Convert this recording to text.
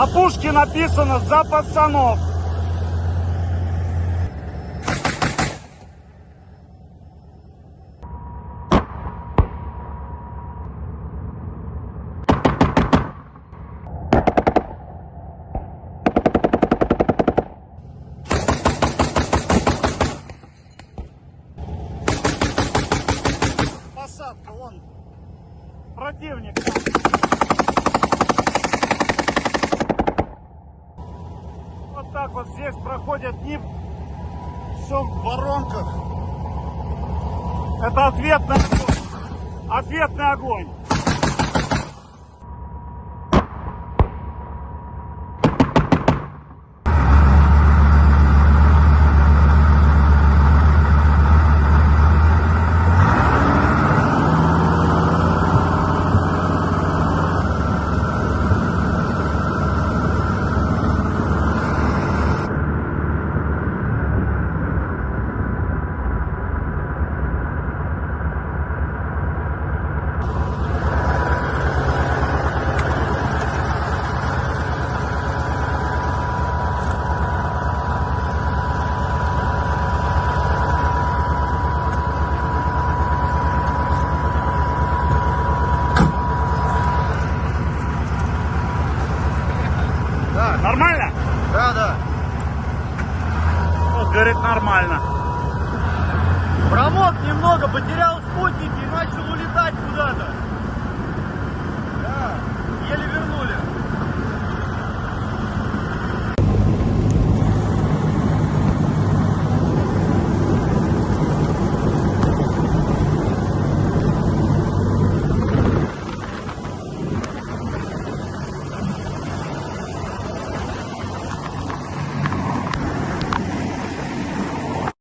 На пушке написано «За пацанов». Посадка, вон. Противник. Вот так вот здесь проходят. Все в воронках. Это ответный огонь. Ответный огонь. Да. Нормально? Да, да. Вот, говорит, нормально. Промок немного, потерял спутники и начал улетать куда-то.